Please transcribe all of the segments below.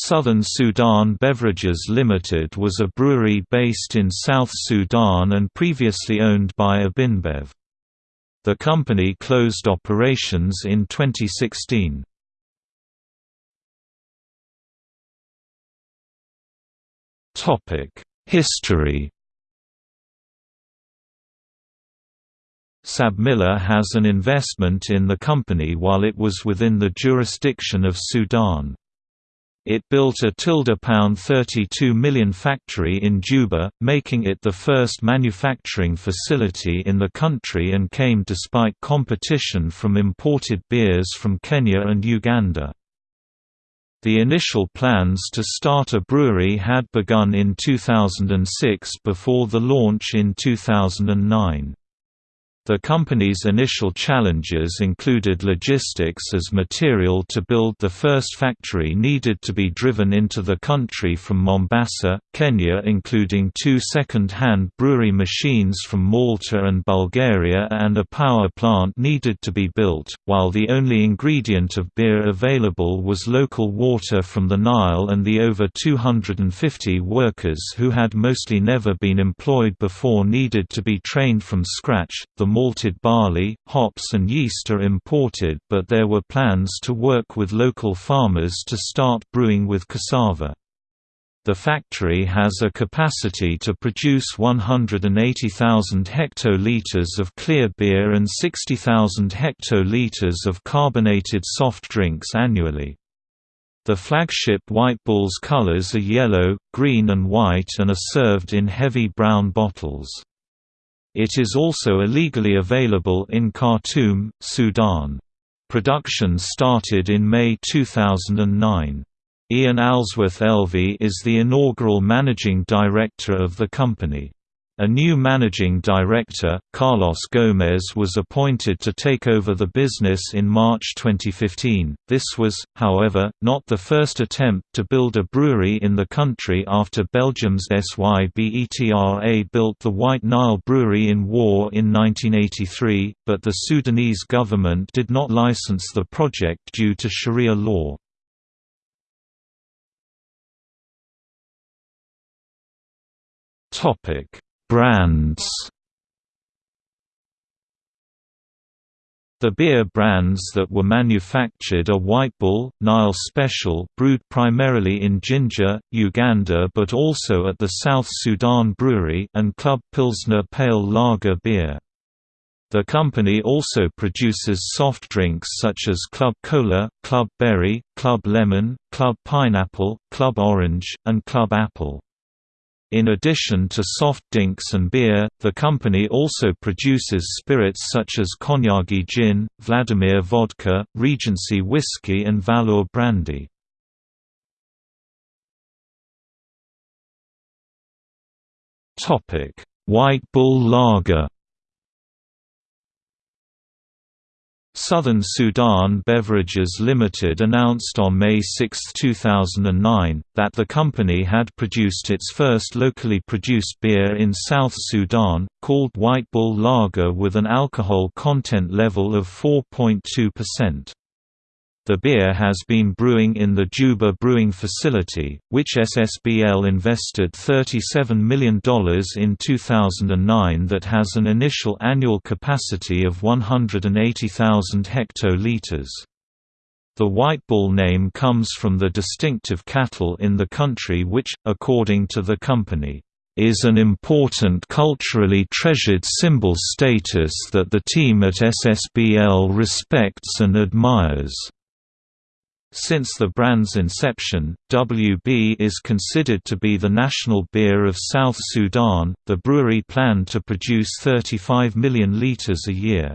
Southern Sudan Beverages Limited was a brewery based in South Sudan and previously owned by AB InBev. The company closed operations in 2016. History SABMiller has an investment in the company while it was within the jurisdiction of Sudan. It built a £32 million factory in Juba, making it the first manufacturing facility in the country and came despite competition from imported beers from Kenya and Uganda. The initial plans to start a brewery had begun in 2006 before the launch in 2009. The company's initial challenges included logistics as material to build the first factory needed to be driven into the country from Mombasa, Kenya including two second-hand brewery machines from Malta and Bulgaria and a power plant needed to be built, while the only ingredient of beer available was local water from the Nile and the over 250 workers who had mostly never been employed before needed to be trained from scratch. The malted barley, hops and yeast are imported but there were plans to work with local farmers to start brewing with cassava. The factory has a capacity to produce 180,000 hectoliters of clear beer and 60,000 hectoliters of carbonated soft drinks annually. The flagship White Bull's colors are yellow, green and white and are served in heavy brown bottles. It is also illegally available in Khartoum, Sudan. Production started in May 2009. Ian Alsworth Elvey is the inaugural managing director of the company. A new managing director, Carlos Gomez was appointed to take over the business in March 2015. This was, however, not the first attempt to build a brewery in the country after Belgium's SYBETRA built the White Nile Brewery in Wau in 1983, but the Sudanese government did not license the project due to Sharia law. Topic Brands The beer brands that were manufactured are White Bull, Nile Special brewed primarily in Jinja, Uganda but also at the South Sudan Brewery and Club Pilsner Pale Lager beer. The company also produces soft drinks such as Club Cola, Club Berry, Club Lemon, Club Pineapple, Club Orange, and Club Apple. In addition to soft drinks and beer, the company also produces spirits such as Konyagi Gin, Vladimir Vodka, Regency Whiskey and Valor Brandy. White Bull Lager Southern Sudan Beverages Limited announced on May 6, 2009, that the company had produced its first locally produced beer in South Sudan, called White Bull Lager with an alcohol content level of 4.2%. The beer has been brewing in the Juba brewing facility, which SSBL invested $37 million in 2009 that has an initial annual capacity of 180,000 hectoliters. The White Bull name comes from the distinctive cattle in the country which, according to the company, is an important culturally treasured symbol status that the team at SSBL respects and admires. Since the brand's inception, WB is considered to be the national beer of South Sudan. The brewery planned to produce 35 million litres a year.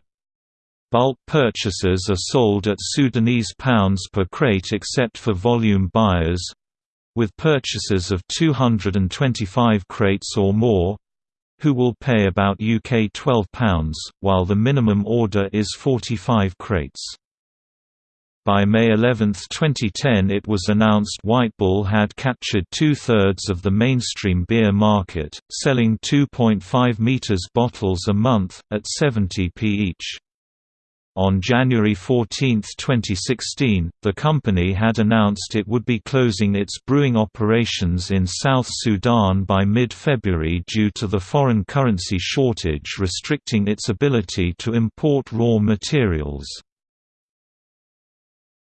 Bulk purchases are sold at Sudanese pounds per crate except for volume buyers with purchases of 225 crates or more who will pay about UK £12, while the minimum order is 45 crates. By May 11, 2010 it was announced White Bull had captured two-thirds of the mainstream beer market, selling 2.5 meters bottles a month, at 70p each. On January 14, 2016, the company had announced it would be closing its brewing operations in South Sudan by mid-February due to the foreign currency shortage restricting its ability to import raw materials.